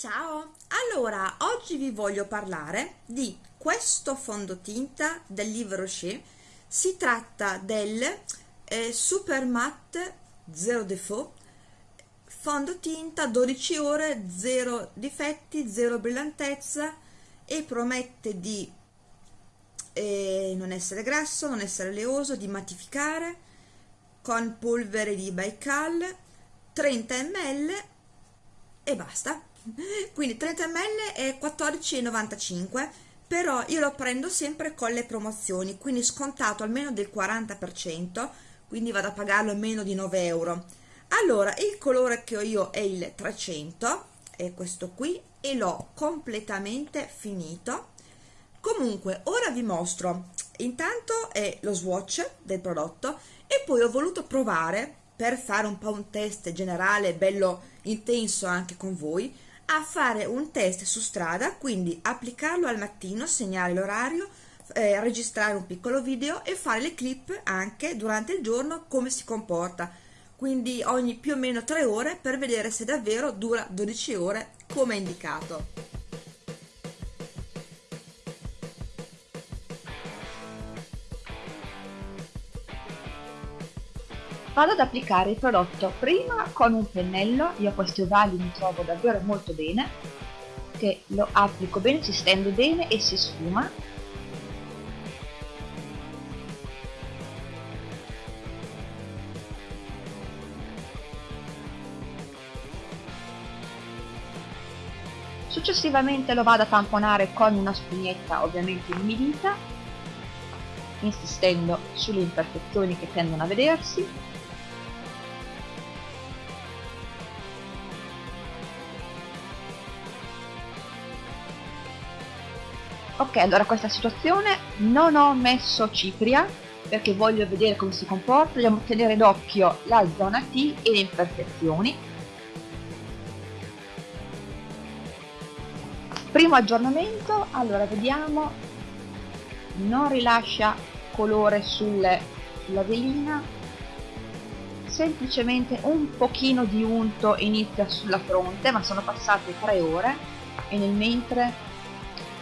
Ciao! Allora, oggi vi voglio parlare di questo fondotinta del Livre Rocher. Si tratta del eh, Super Matte Zero Default fondotinta 12 ore, 0 difetti, 0 brillantezza e promette di eh, non essere grasso, non essere oleoso, di mattificare con polvere di Baikal 30 ml e basta quindi 30 ml è 14,95 però io lo prendo sempre con le promozioni quindi scontato almeno del 40% quindi vado a pagarlo meno di 9 euro. Allora il colore che ho io è il 300 è questo qui e l'ho completamente finito. Comunque ora vi mostro. Intanto è lo swatch del prodotto e poi ho voluto provare per fare un po' un test generale bello intenso anche con voi a fare un test su strada, quindi applicarlo al mattino, segnare l'orario, eh, registrare un piccolo video e fare le clip anche durante il giorno come si comporta, quindi ogni più o meno 3 ore per vedere se davvero dura 12 ore come indicato. Vado ad applicare il prodotto prima con un pennello, io a questi ovali mi trovo davvero molto bene, che lo applico bene, si stende bene e si sfuma. Successivamente lo vado a tamponare con una spugnetta ovviamente inumidita, insistendo sulle imperfezioni che tendono a vedersi ok allora questa situazione non ho messo cipria perché voglio vedere come si comporta dobbiamo tenere d'occhio la zona T e le imperfezioni. Primo aggiornamento allora vediamo non rilascia colore sulle, sulla velina semplicemente un pochino di unto inizia sulla fronte ma sono passate tre ore e nel mentre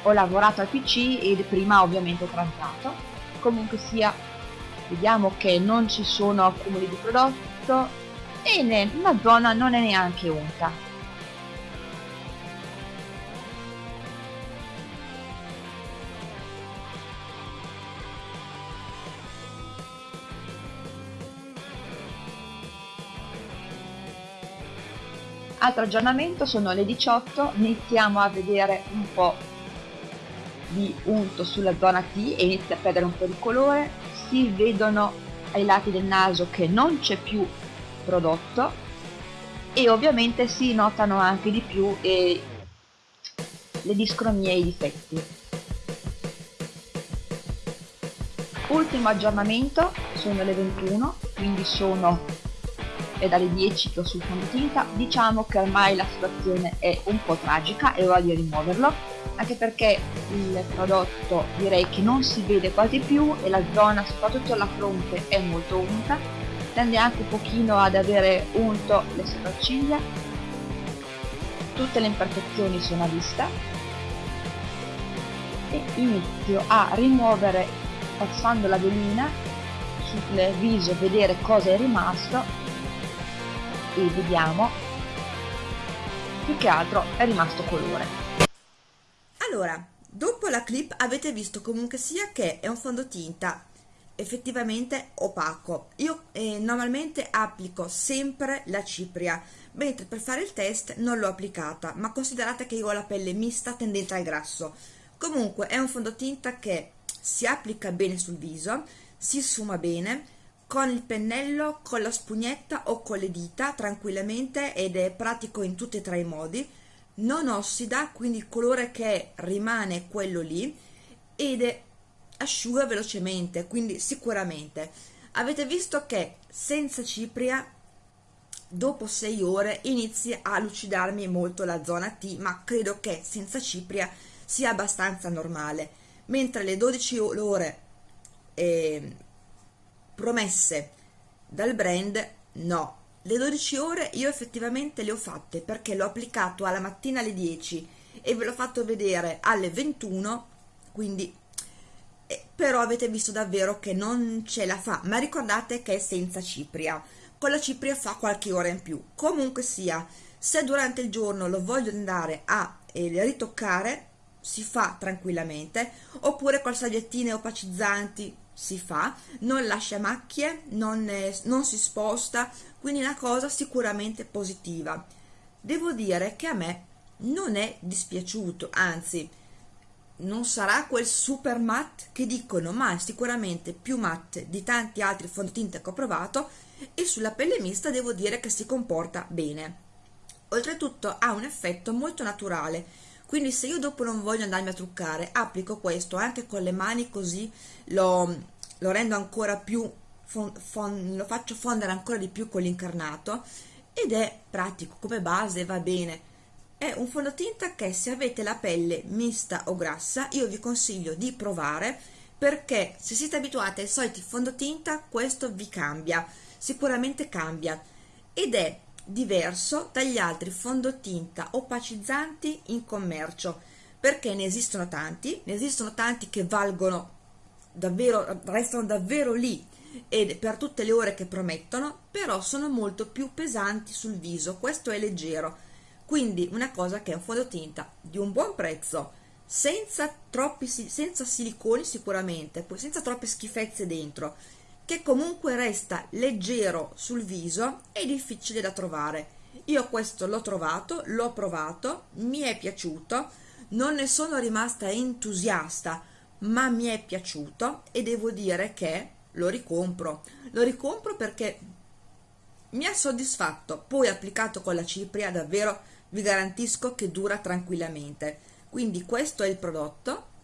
ho lavorato al pc e prima ovviamente ho transato. Comunque sia vediamo che non ci sono accumuli di prodotto e la zona non è neanche unta. Altro aggiornamento sono le 18 iniziamo a vedere un po' di unto sulla zona T e inizia a perdere un po' di colore. Si vedono ai lati del naso che non c'è più prodotto e ovviamente si notano anche di più eh, le discromie e i difetti. Ultimo aggiornamento sono le 21 quindi sono è dalle 10 che ho sul fondotinta diciamo che ormai la situazione è un po' tragica e voglio rimuoverlo anche perché il prodotto direi che non si vede quasi più e la zona soprattutto la fronte è molto unta tende anche un pochino ad avere unto le sopracciglia. Tutte le imperfezioni sono a vista. E inizio a rimuovere passando la velina sul viso vedere cosa è rimasto. E vediamo. Più che altro è rimasto colore allora, dopo la clip avete visto comunque sia che è un fondotinta effettivamente opaco. Io eh, normalmente applico sempre la cipria, mentre per fare il test non l'ho applicata, ma considerate che io ho la pelle mista tendente al grasso. Comunque è un fondotinta che si applica bene sul viso, si sfuma bene, con il pennello, con la spugnetta o con le dita tranquillamente ed è pratico in tutti e tre i modi non ossida, quindi il colore che rimane quello lì ed asciuga velocemente, quindi sicuramente. Avete visto che senza cipria dopo 6 ore inizia a lucidarmi molto la zona T, ma credo che senza cipria sia abbastanza normale, mentre le 12 ore eh, promesse dal brand no, le 12 ore io effettivamente le ho fatte perché l'ho applicato alla mattina alle 10 e ve l'ho fatto vedere alle 21 quindi eh, però avete visto davvero che non ce la fa. Ma ricordate che è senza cipria. Con la cipria fa qualche ora in più. Comunque sia se durante il giorno lo voglio andare a eh, ritoccare si fa tranquillamente. Oppure con salviettine opacizzanti si fa non lascia macchie non, è, non si sposta quindi una cosa sicuramente positiva. Devo dire che a me non è dispiaciuto anzi non sarà quel super matte che dicono ma è sicuramente più matte di tanti altri fondotinta che ho provato e sulla pelle mista devo dire che si comporta bene. Oltretutto ha un effetto molto naturale quindi se io dopo non voglio andarmi a truccare applico questo anche con le mani così lo, lo rendo ancora più fon, fon, lo faccio fondere ancora di più con l'incarnato ed è pratico come base va bene. È un fondotinta che se avete la pelle mista o grassa io vi consiglio di provare perché se siete abituati ai soliti fondotinta questo vi cambia sicuramente cambia. Ed è diverso dagli altri fondotinta opacizzanti in commercio perché ne esistono tanti, ne esistono tanti che valgono davvero, restano davvero lì e per tutte le ore che promettono, però sono molto più pesanti sul viso, questo è leggero, quindi una cosa che è un fondotinta di un buon prezzo, senza troppi senza siliconi sicuramente, senza troppe schifezze dentro che comunque resta leggero sul viso e difficile da trovare. Io questo l'ho trovato, l'ho provato, mi è piaciuto, non ne sono rimasta entusiasta, ma mi è piaciuto e devo dire che lo ricompro. Lo ricompro perché mi ha soddisfatto, poi applicato con la cipria davvero vi garantisco che dura tranquillamente. Quindi questo è il prodotto,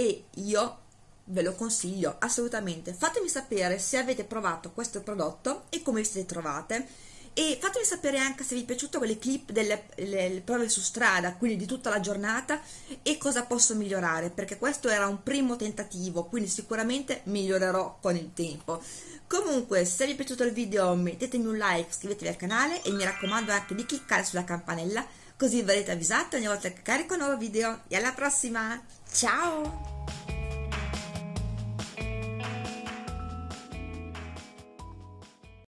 e io ve lo consiglio assolutamente. Fatemi sapere se avete provato questo prodotto e come vi siete trovate. E fatemi sapere anche se vi è piaciuto quelle clip delle le, prove su strada quindi di tutta la giornata e cosa posso migliorare perché questo era un primo tentativo quindi sicuramente migliorerò con il tempo. Comunque se vi è piaciuto il video mettetemi un like iscrivetevi al canale e mi raccomando anche di cliccare sulla campanella così verrete avvisati ogni volta che carico un nuovo video. E alla prossima! Ciao